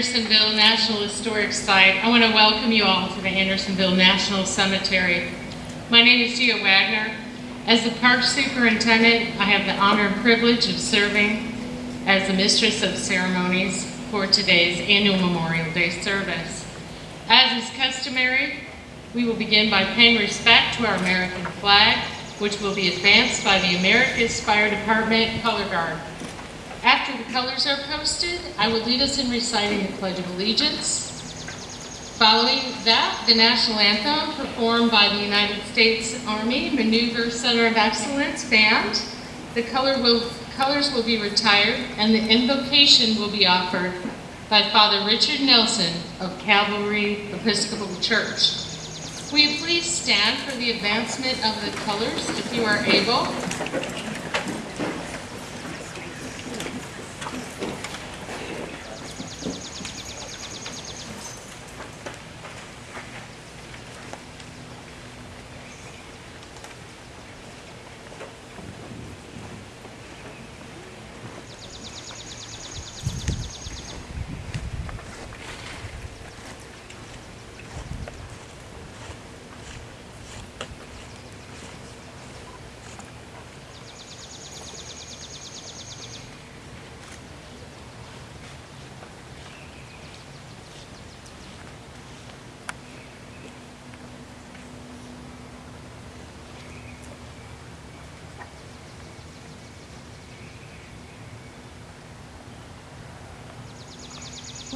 Andersonville National Historic Site, I want to welcome you all to the Andersonville National Cemetery. My name is Gia Wagner. As the park superintendent, I have the honor and privilege of serving as the mistress of ceremonies for today's annual Memorial Day service. As is customary, we will begin by paying respect to our American flag, which will be advanced by the Americus Fire Department Color Guard. After the colors are posted, I will lead us in reciting the Pledge of Allegiance. Following that, the national anthem performed by the United States Army Maneuver Center of Excellence Band. The color will, colors will be retired and the invocation will be offered by Father Richard Nelson of Calvary Episcopal Church. Will you please stand for the advancement of the colors if you are able?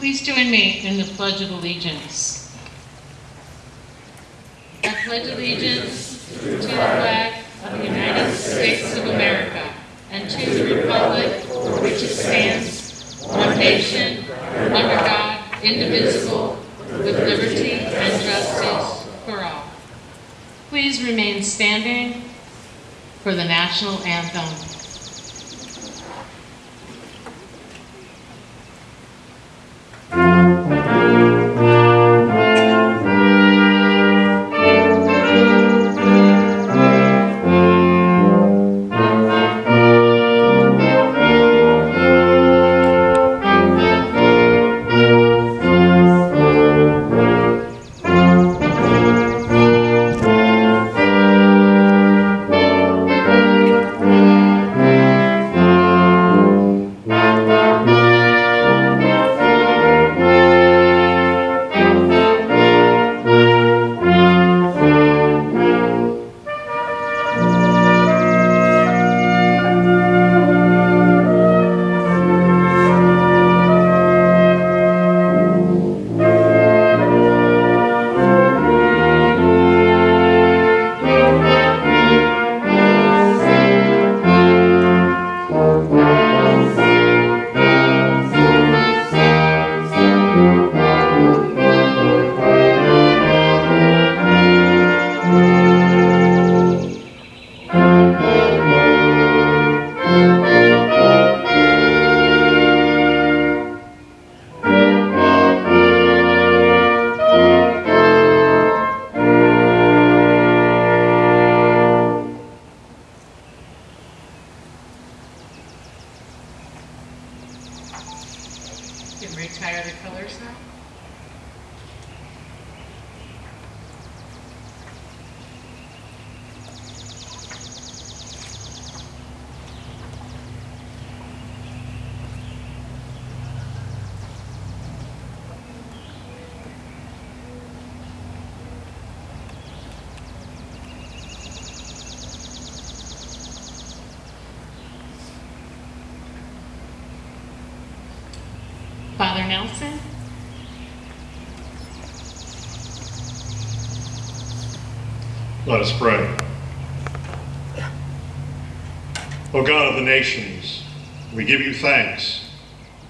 Please join me in the Pledge of Allegiance. I pledge allegiance to the flag of the United States of America and to the republic for which it stands, one nation, under God, indivisible, with liberty and justice for all. Please remain standing for the national anthem. Father Nelson? Let us pray. O God of the nations, we give you thanks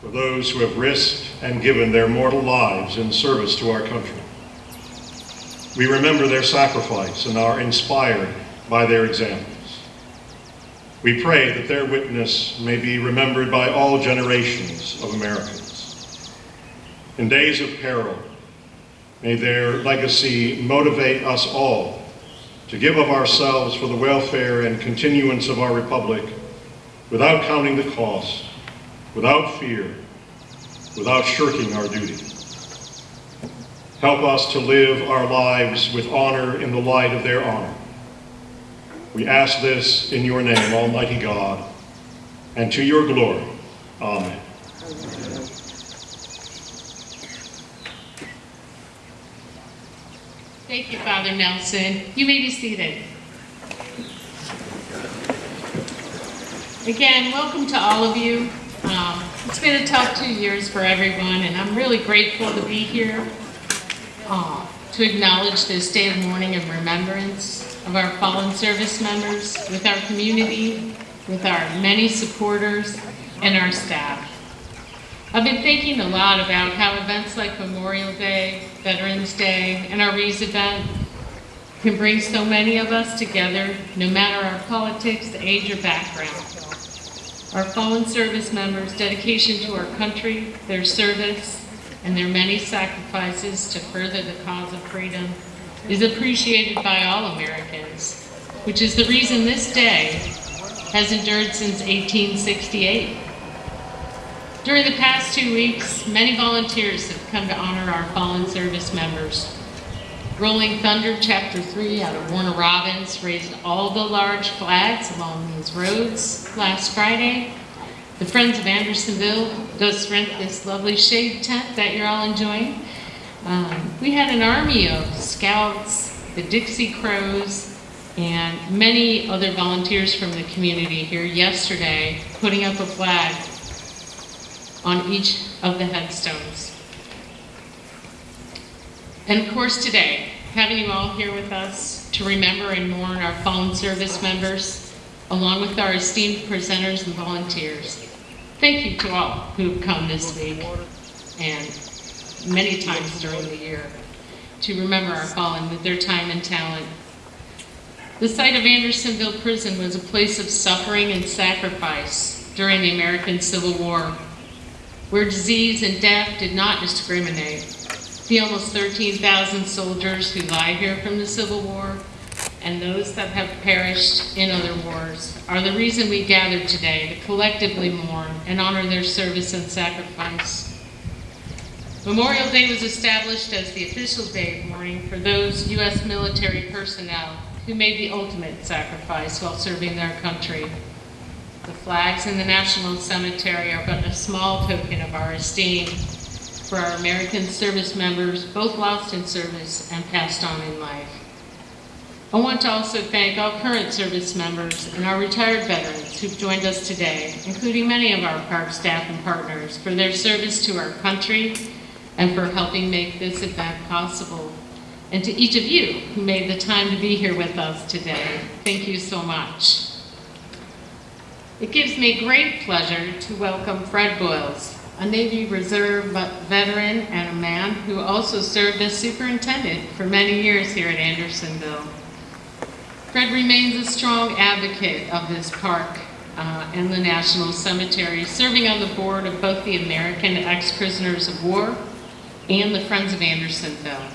for those who have risked and given their mortal lives in service to our country. We remember their sacrifice and are inspired by their examples. We pray that their witness may be remembered by all generations of Americans. In days of peril, may their legacy motivate us all to give of ourselves for the welfare and continuance of our republic without counting the cost, without fear, without shirking our duty. Help us to live our lives with honor in the light of their honor. We ask this in your name, Almighty God, and to your glory. Amen. Thank you, Father Nelson. You may be seated. Again, welcome to all of you. Um, it's been a tough two years for everyone, and I'm really grateful to be here uh, to acknowledge this day of mourning and remembrance of our fallen service members, with our community, with our many supporters, and our staff. I've been thinking a lot about how events like Memorial Day, Veterans Day, and our Rees event can bring so many of us together, no matter our politics, age, or background. Our fallen service members' dedication to our country, their service, and their many sacrifices to further the cause of freedom is appreciated by all Americans, which is the reason this day has endured since 1868. During the past two weeks, many volunteers have come to honor our fallen service members. Rolling Thunder Chapter 3 out of Warner Robins raised all the large flags along these roads last Friday. The Friends of Andersonville does rent this lovely shade tent that you're all enjoying. Um, we had an army of scouts, the Dixie Crows, and many other volunteers from the community here yesterday putting up a flag on each of the headstones. And of course today, having you all here with us to remember and mourn our fallen service members, along with our esteemed presenters and volunteers. Thank you to all who have come this week and many times during the year to remember our fallen with their time and talent. The site of Andersonville Prison was a place of suffering and sacrifice during the American Civil War, where disease and death did not discriminate. The almost 13,000 soldiers who lie here from the Civil War and those that have perished in other wars are the reason we gather today to collectively mourn and honor their service and sacrifice. Memorial Day was established as the official day of mourning for those U.S. military personnel who made the ultimate sacrifice while serving their country. The flags in the National Cemetery are but a small token of our esteem for our American service members, both lost in service and passed on in life. I want to also thank all current service members and our retired veterans who've joined us today, including many of our park staff and partners, for their service to our country and for helping make this event possible. And to each of you who made the time to be here with us today, thank you so much. It gives me great pleasure to welcome Fred Boyles, a Navy Reserve veteran and a man who also served as superintendent for many years here at Andersonville. Fred remains a strong advocate of this park uh, and the National Cemetery, serving on the board of both the American Ex-Prisoners of War and the Friends of Andersonville.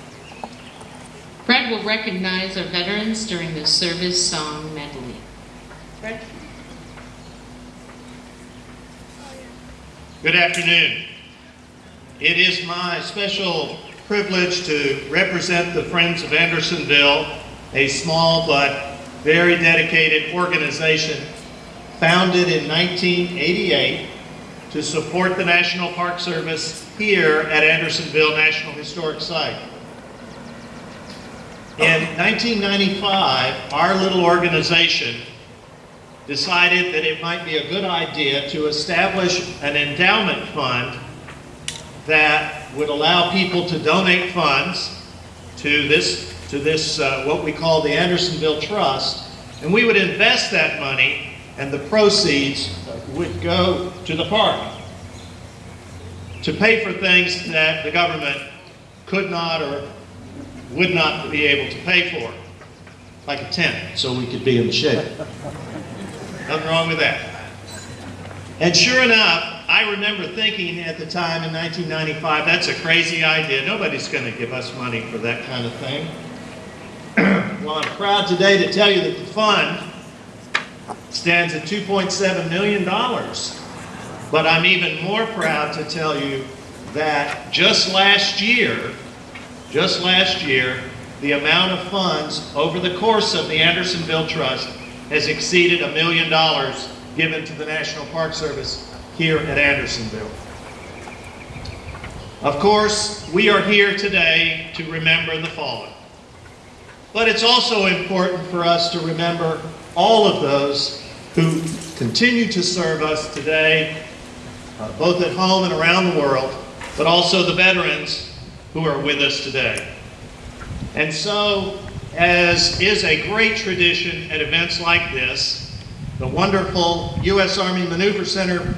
Fred will recognize our veterans during the service song medley. Fred? Good afternoon. It is my special privilege to represent the Friends of Andersonville, a small but very dedicated organization founded in 1988 to support the National Park Service here at Andersonville National Historic Site. In 1995, our little organization decided that it might be a good idea to establish an endowment fund that would allow people to donate funds to this, to this uh, what we call the Andersonville Trust, and we would invest that money and the proceeds would go to the park to pay for things that the government could not or would not be able to pay for, like a tent, so we could be in the shade. Nothing wrong with that. And sure enough, I remember thinking at the time in 1995, that's a crazy idea. Nobody's going to give us money for that kind of thing. well, I'm proud today to tell you that the fund stands at $2.7 million. But I'm even more proud to tell you that just last year, just last year, the amount of funds over the course of the Andersonville Trust has exceeded a million dollars given to the National Park Service here at Andersonville. Of course, we are here today to remember the fallen. But it's also important for us to remember all of those who continue to serve us today, uh, both at home and around the world, but also the veterans who are with us today. And so, as is a great tradition at events like this, the wonderful U.S. Army Maneuver Center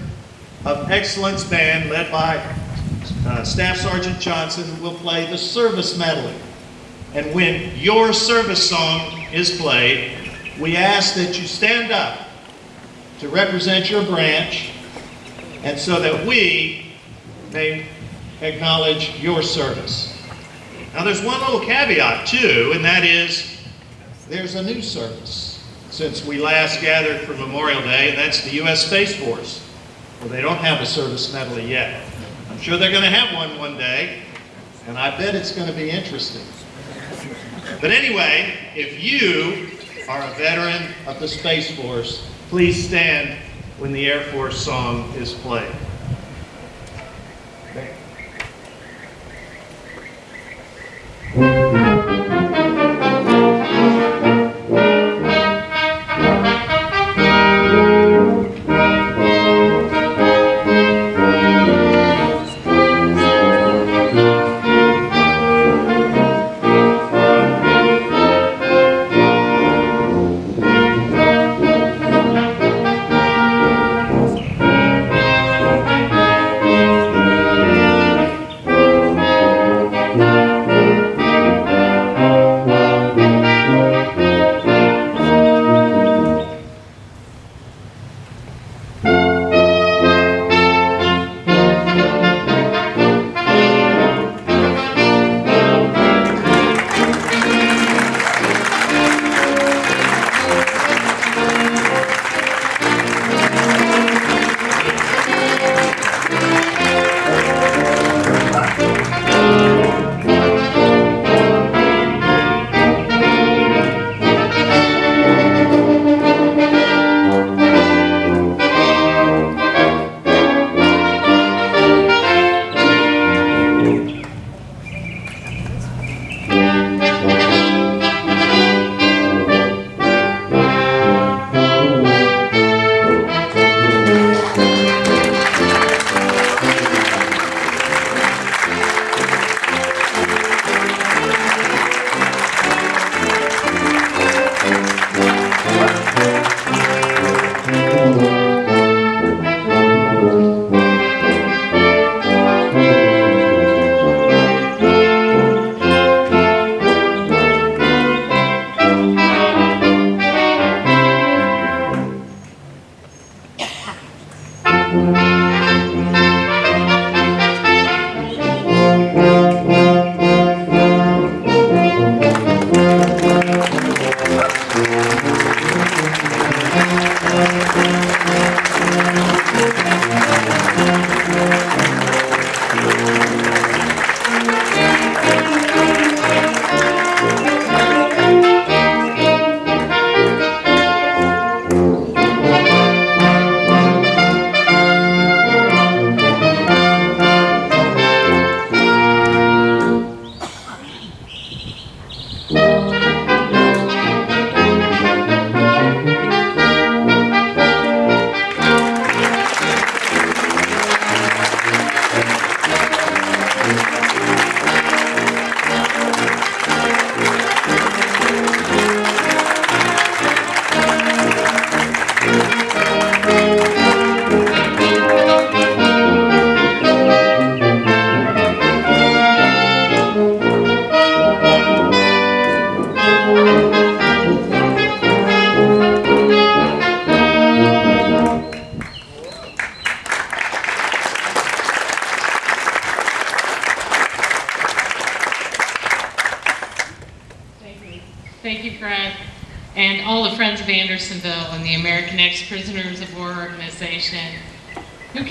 of Excellence Band, led by uh, Staff Sergeant Johnson, will play the service medley. And when your service song is played, we ask that you stand up to represent your branch and so that we may acknowledge your service. Now, there's one little caveat, too, and that is there's a new service since we last gathered for Memorial Day, and that's the U.S. Space Force. Well, they don't have a service medal yet. I'm sure they're going to have one one day, and I bet it's going to be interesting. But anyway, if you are a veteran of the Space Force, please stand when the Air Force song is played.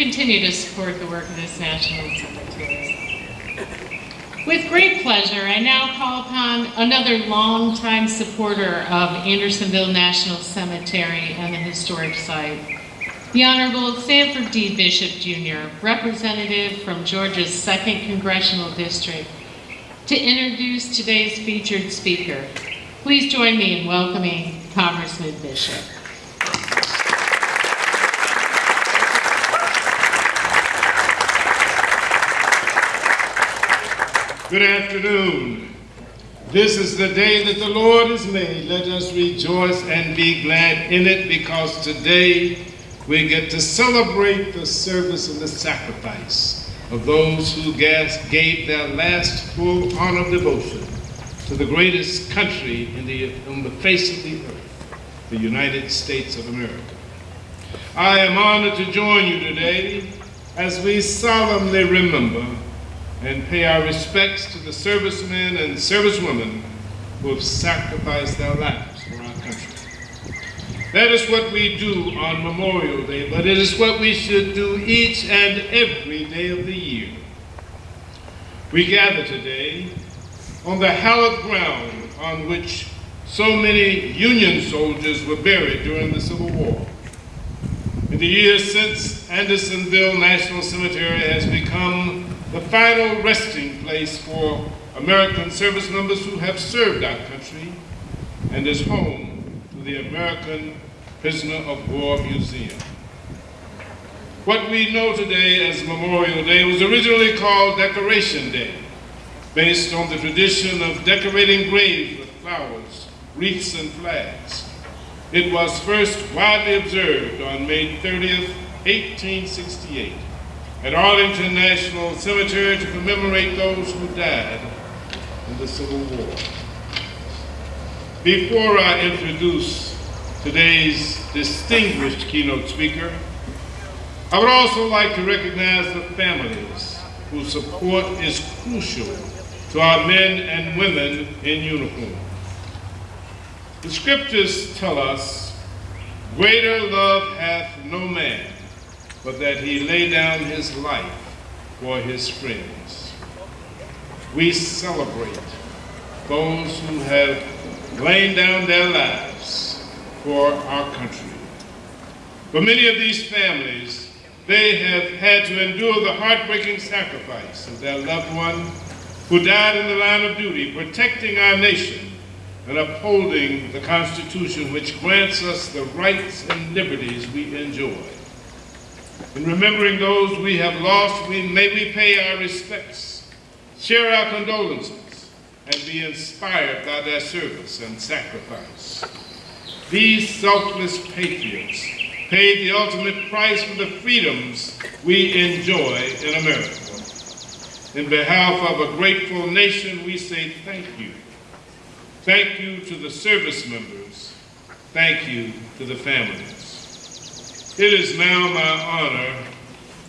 Continue to support the work of this National Cemetery. With great pleasure, I now call upon another longtime supporter of Andersonville National Cemetery and the historic site, the Honorable Sanford D. Bishop Jr., representative from Georgia's 2nd Congressional District, to introduce today's featured speaker. Please join me in welcoming Congressman Bishop. Good afternoon. This is the day that the Lord has made. Let us rejoice and be glad in it because today we get to celebrate the service and the sacrifice of those who gave their last full honor of devotion to the greatest country in the, on the face of the earth, the United States of America. I am honored to join you today as we solemnly remember and pay our respects to the servicemen and servicewomen who have sacrificed their lives for our country. That is what we do on Memorial Day, but it is what we should do each and every day of the year. We gather today on the hallowed ground on which so many Union soldiers were buried during the Civil War. In the years since, Andersonville National Cemetery has become the final resting place for American service members who have served our country and is home to the American Prisoner of War Museum. What we know today as Memorial Day was originally called Decoration Day, based on the tradition of decorating graves with flowers, wreaths, and flags. It was first widely observed on May 30th, 1868 at Arlington National Cemetery to commemorate those who died in the Civil War. Before I introduce today's distinguished keynote speaker, I would also like to recognize the families whose support is crucial to our men and women in uniform. The scriptures tell us, greater love hath no man but that he lay down his life for his friends. We celebrate those who have laid down their lives for our country. For many of these families, they have had to endure the heartbreaking sacrifice of their loved one who died in the line of duty, protecting our nation and upholding the Constitution which grants us the rights and liberties we enjoy. In remembering those we have lost, we, may we pay our respects, share our condolences, and be inspired by their service and sacrifice. These selfless patriots paid the ultimate price for the freedoms we enjoy in America. In behalf of a grateful nation, we say thank you. Thank you to the service members. Thank you to the families. It is now my honor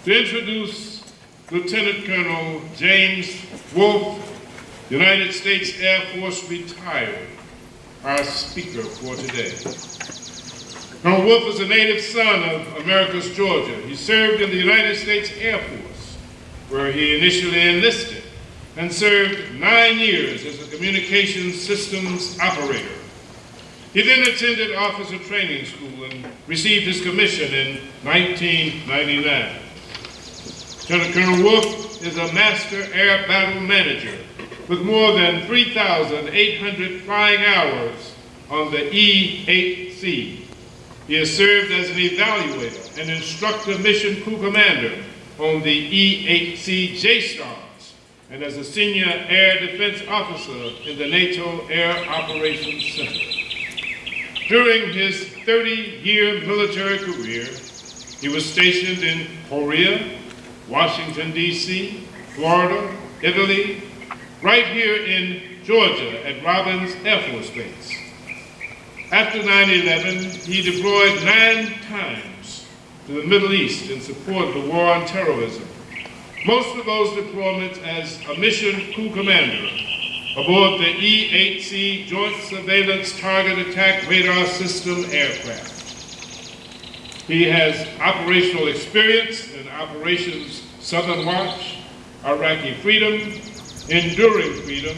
to introduce Lieutenant Colonel James Wolfe, United States Air Force retired, our speaker for today. Colonel Wolfe is a native son of Americus Georgia. He served in the United States Air Force, where he initially enlisted and served nine years as a communications systems operator. He then attended officer training school and received his commission in 1999. Lieutenant Colonel Wolf is a master air battle manager with more than 3,800 flying hours on the E-8C. He has served as an evaluator and instructor mission crew commander on the E-8C JSTARS and as a senior air defense officer in the NATO Air Operations Center. During his 30-year military career, he was stationed in Korea, Washington, D.C., Florida, Italy, right here in Georgia at Robins Air Force Base. After 9-11, he deployed nine times to the Middle East in support of the war on terrorism. Most of those deployments as a mission crew commander aboard the E-8C Joint Surveillance Target Attack Radar System aircraft. He has operational experience in Operations Southern Watch, Iraqi Freedom, Enduring Freedom,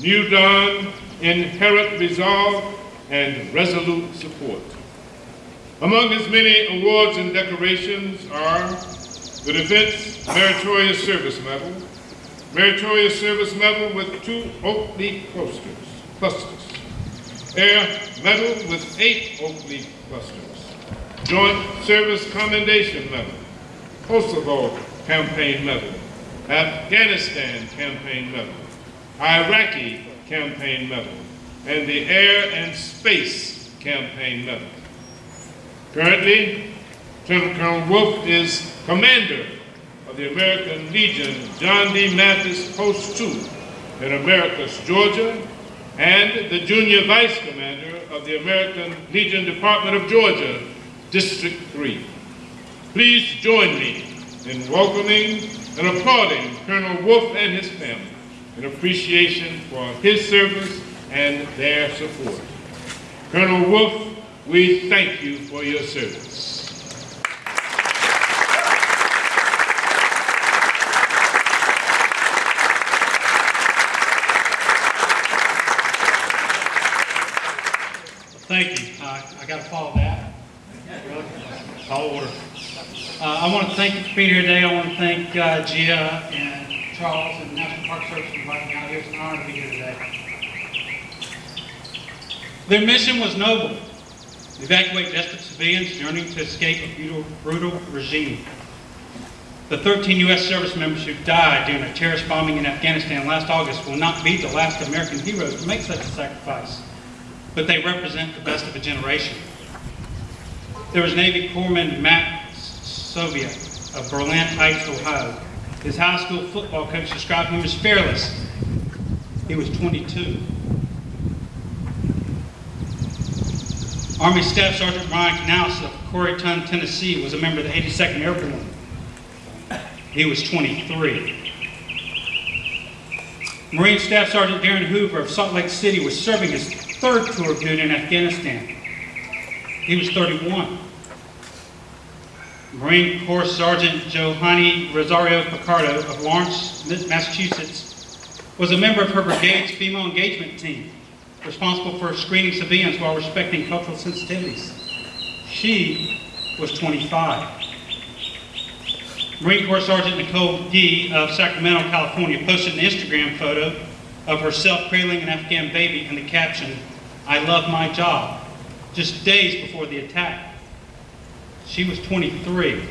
New Dawn, Inherent Resolve, and Resolute Support. Among his many awards and decorations are the Defense Meritorious Service Medal, Meritorious Service Medal with two oak leaf clusters, clusters, Air Medal with eight oak leaf clusters, Joint Service Commendation Medal, Kosovo Campaign Medal, Afghanistan Campaign Medal, Iraqi Campaign Medal, and the Air and Space Campaign Medal. Currently, Lieutenant Colonel Wolf is commander of the American Legion John D. Mathis Post 2 in Americus, Georgia, and the junior vice commander of the American Legion Department of Georgia, District 3. Please join me in welcoming and applauding Colonel Wolf and his family in appreciation for his service and their support. Colonel Wolf, we thank you for your service. Thank you. Uh, Got that. Call order. Uh, I want to thank you for being here today. I want to thank uh, Gia and Charles and the National Park Service for inviting me out here. It's an honor to be here today. Their mission was noble. Evacuate desperate civilians yearning to escape a brutal, brutal regime. The 13 U.S. service members who died during a terrorist bombing in Afghanistan last August will not be the last American heroes to make such a sacrifice but they represent the best of a generation. There was Navy Corpsman Max Soviak of Berlin Heights, Ohio. His high school football coach described him as fearless. He was 22. Army Staff Sergeant Ryan Knauss of Corryton, Tennessee was a member of the 82nd Airborne. He was 23. Marine Staff Sergeant Darin Hoover of Salt Lake City was serving his third tour of duty in Afghanistan. He was 31. Marine Corps Sergeant Johanny Rosario Pichardo of Lawrence, Massachusetts, was a member of her brigade's female engagement team, responsible for screening civilians while respecting cultural sensitivities. She was 25. Marine Corps Sergeant Nicole Gee of Sacramento, California, posted an Instagram photo of herself cradling an Afghan baby and the caption, I love my job, just days before the attack. She was 23.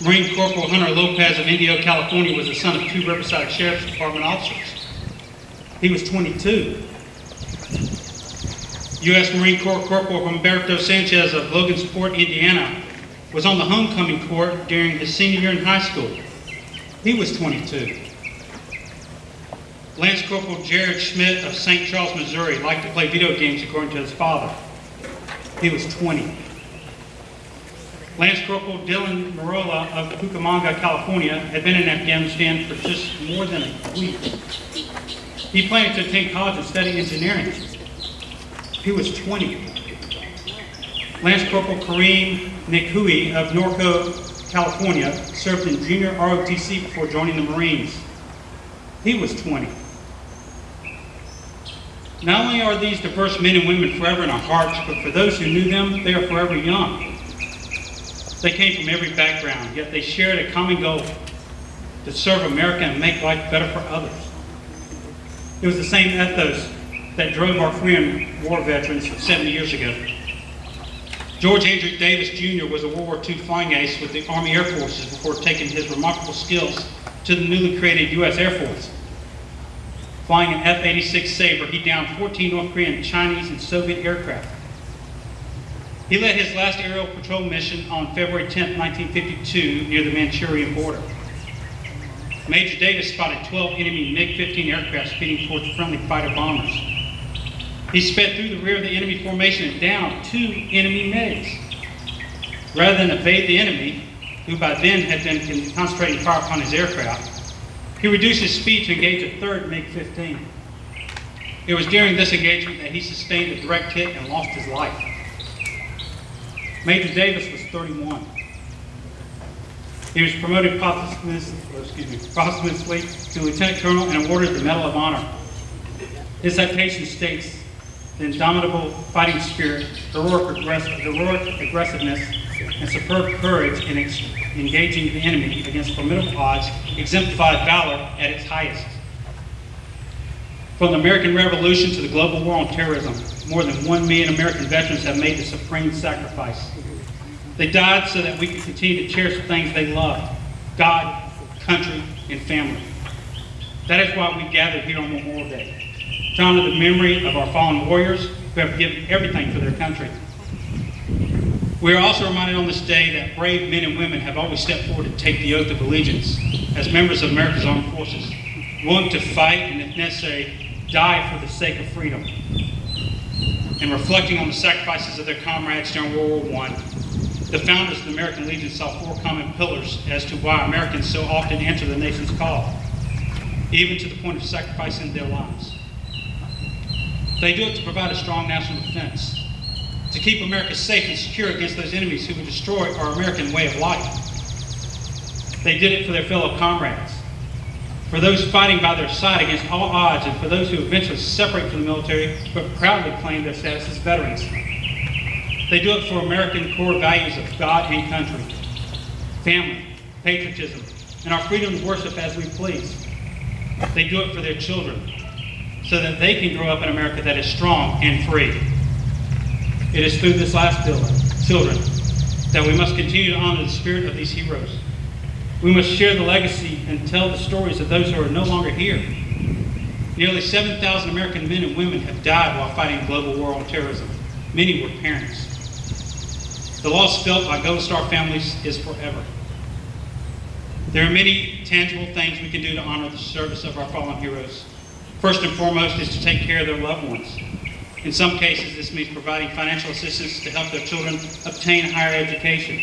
Marine Corporal Hunter Lopez of Indio, California was the son of two Riverside Sheriff's Department officers. He was 22. U.S. Marine Corps Corporal Humberto Sanchez of Logansport, Indiana, was on the homecoming court during his senior year in high school. He was 22. Lance Corporal Jared Schmitz of St. Charles, Missouri liked to play video games according to his father. He was 20. Lance Corporal Dylan Merola of Cucamonga, California had been in Afghanistan for just more than a week. He planned to attend college and study engineering. He was 20. Lance Corporal Kareem Nikoui of Norco, California served in junior ROTC before joining the Marines. He was 20. Not only are these diverse men and women forever in our hearts, but for those who knew them, they are forever young. They came from every background, yet they shared a common goal to serve America and make life better for others. It was the same ethos that drove our Korean War veterans 70 years ago. George Andrew Davis Jr. was a World War II flying ace with the Army Air Forces before taking his remarkable skills to the newly created U.S. Air Force. Flying an F-86 Sabre, he downed 14 North Korean, Chinese, and Soviet aircraft. He led his last aerial patrol mission on February 10, 1952, near the Manchurian border. Major Davis spotted 12 enemy MiG-15 aircraft speeding towards friendly fighter bombers. He sped through the rear of the enemy formation and downed two enemy MiGs. Rather than evade the enemy, who by then had been concentrating fire upon his aircraft, He reduced his speed to engage a third MiG-15. It was during this engagement that he sustained a direct hit and lost his life. Major Davis was 31. He was promoted posthumously, to lieutenant colonel and awarded the Medal of Honor. His citation states, "The indomitable fighting spirit, heroic, heroic aggressiveness, and superb courage in engaging the enemy against formidable odds exemplified valor at its highest." From the American Revolution to the global war on terrorism, more than one million American veterans have made the supreme sacrifice. They died so that we could continue to cherish the things they loved God, country, and family. That is why we gather here on Memorial Day to honor the memory of our fallen warriors who have given everything for their country. We are also reminded on this day that brave men and women have always stepped forward to take the oath of allegiance as members of America's armed forces, willing to fight and, if necessary, die for the sake of freedom. And reflecting on the sacrifices of their comrades during World War I, the founders of the American Legion saw four common pillars as to why Americans so often answer the nation's call, even to the point of sacrificing their lives. They do it to provide a strong national defense, to keep America safe and secure against those enemies who would destroy our American way of life. They did it for their fellow comrades, for those fighting by their side against all odds, and for those who eventually separate from the military but proudly claim their status as veterans. They do it for American core values of God and country, family, patriotism, and our freedom to worship as we please. They do it for their children, so that they can grow up in America that is strong and free. It is through this last pillar, children, that we must continue to honor the spirit of these heroes. We must share the legacy and tell the stories of those who are no longer here. Nearly 7,000 American men and women have died while fighting global war on terrorism. Many were parents. The loss felt by Gold Star families is forever. There are many tangible things we can do to honor the service of our fallen heroes. First and foremost is to take care of their loved ones. In some cases, this means providing financial assistance to help their children obtain higher education.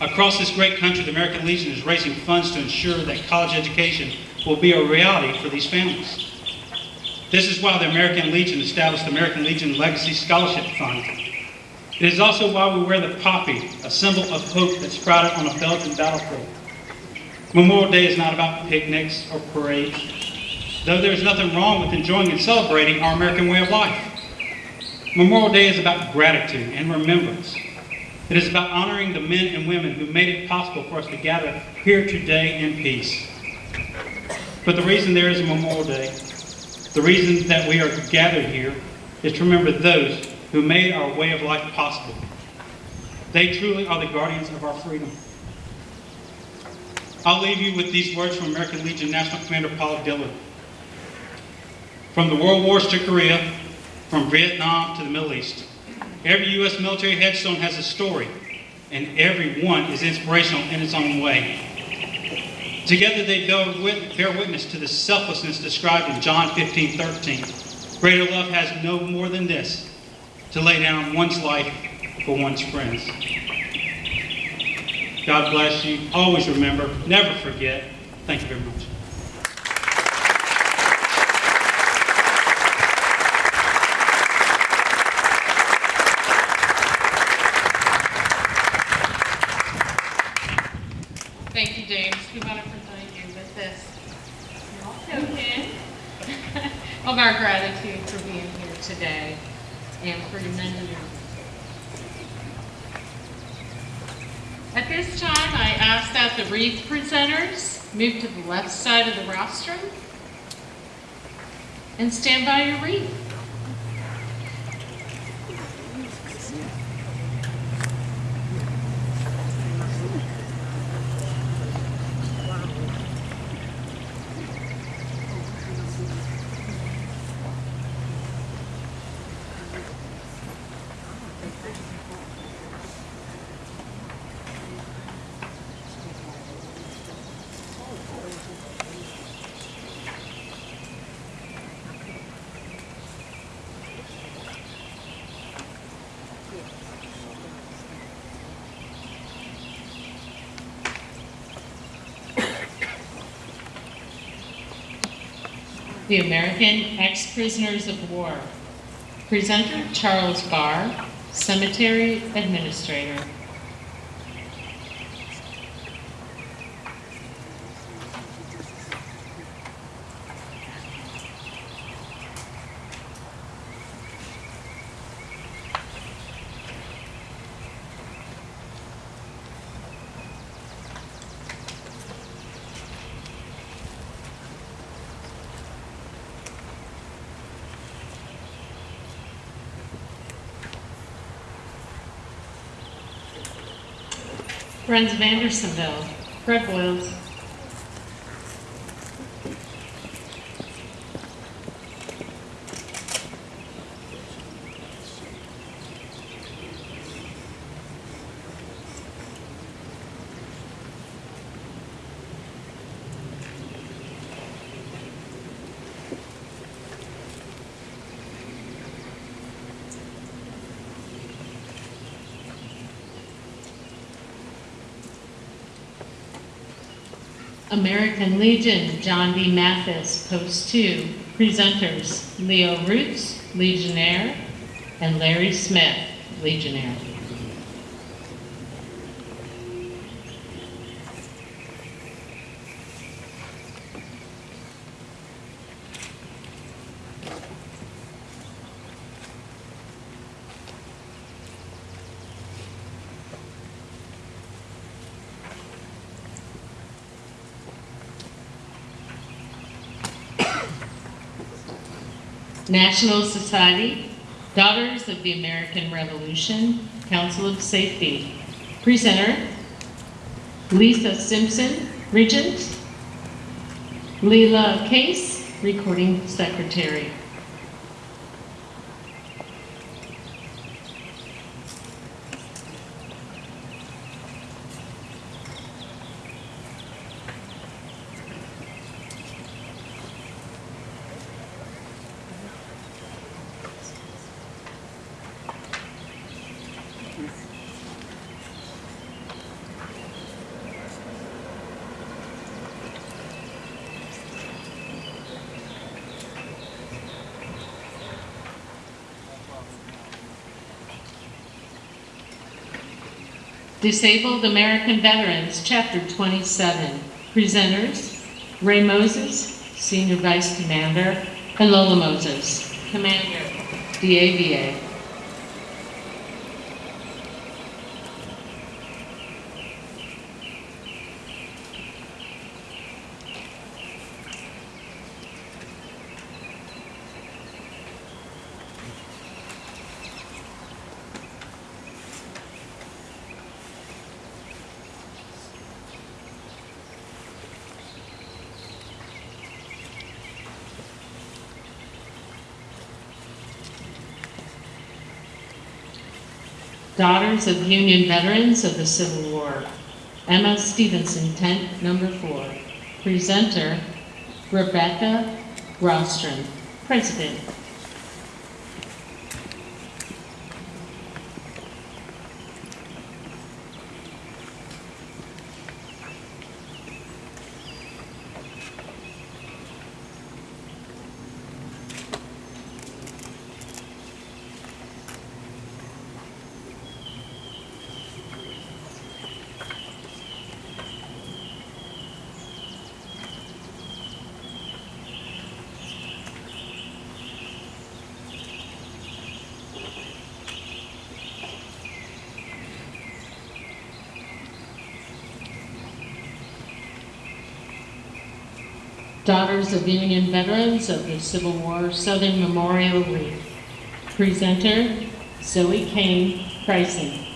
Across this great country, the American Legion is raising funds to ensure that college education will be a reality for these families. This is why the American Legion established the American Legion Legacy Scholarship Fund. It is also why we wear the poppy, a symbol of hope that sprouted on a Belgian battlefield. Memorial Day is not about picnics or parades, though there is nothing wrong with enjoying and celebrating our American way of life. Memorial Day is about gratitude and remembrance. It is about honoring the men and women who made it possible for us to gather here today in peace. But the reason there is a Memorial Day, the reason that we are gathered here, is to remember those who made our way of life possible. They truly are the guardians of our freedom. I'll leave you with these words from American Legion National Commander Paul Dillard. From the World Wars to Korea, from Vietnam to the Middle East, every U.S. military headstone has a story, and every one is inspirational in its own way. Together they bear wit- bear witness to the selflessness described in John 15, 13. Greater love has no more than this, to lay down one's life for one's friends. God bless you. Always remember, never forget. Thank you very much. Thank you, James. We want to present you with this small token of our gratitude for being here today years. At this time, I ask that the wreath presenters move to the left side of the rostrum and stand by your wreath. The American Ex-Prisoners of War. Presenter Charles Barr, Cemetery Administrator. Friends of Andersonville, Fred American Legion, John D. Mathis, Post 2. Presenters, Leo Roots, Legionnaire, and Larry Smith, Legionnaire. National Society, Daughters of the American Revolution, Council of Safety. Presenter, Lisa Simpson, Regent. Leela Case, Recording Secretary. Disabled American Veterans, Chapter 27. Presenters, Ray Moses, Senior Vice Commander, and Lola Moses, Commander, DAVA. Daughters of Union Veterans of the Civil War. Emma Stevenson, tent number four. Presenter, Rebecca Rostron, President. Daughters of Union Veterans of the Civil War Southern Memorial Wreath. Presenter, Zoe Kane Pricing.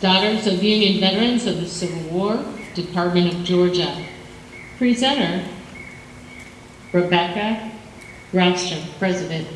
Daughters of Union Veterans of the Civil War, Department of Georgia. Presenter, Rebecca Ralston, President.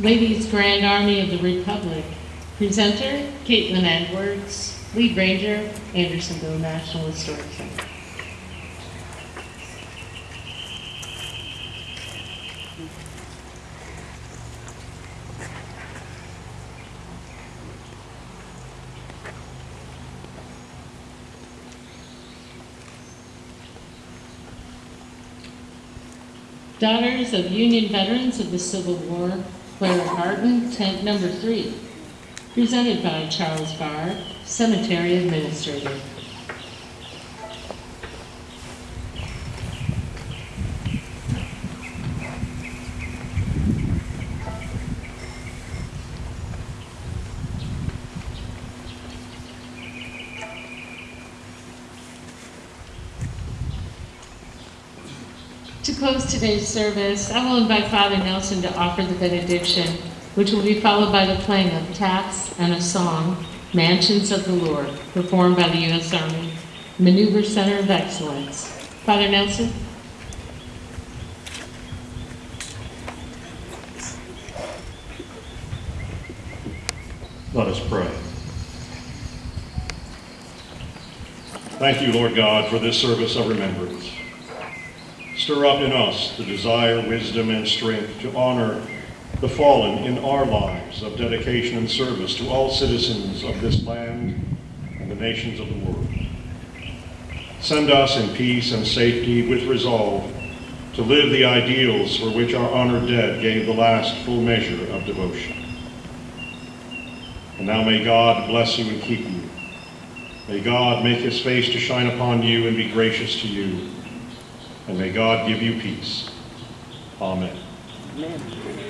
Ladies Grand Army of the Republic. Presenter, Caitlin Edwards. Lead Ranger, Andersonville National Historic Center. Daughters of Union Veterans of the Civil War, Clara Barton, tent number three. Presented by Charles Barr, Cemetery Administrator. Close today's service, I will invite Father Nelson to offer the benediction, which will be followed by the playing of taps and a song, Mansions of the Lord, performed by the U.S. Army Maneuver Center of Excellence. Father Nelson? Let us pray. Thank you, Lord God, for this service of remembrance. Stir up in us the desire, wisdom, and strength to honor the fallen in our lives of dedication and service to all citizens of this land and the nations of the world. Send us in peace and safety with resolve to live the ideals for which our honored dead gave the last full measure of devotion. And now may God bless you and keep you. May God make his face to shine upon you and be gracious to you. And may God give you peace. Amen. Amen.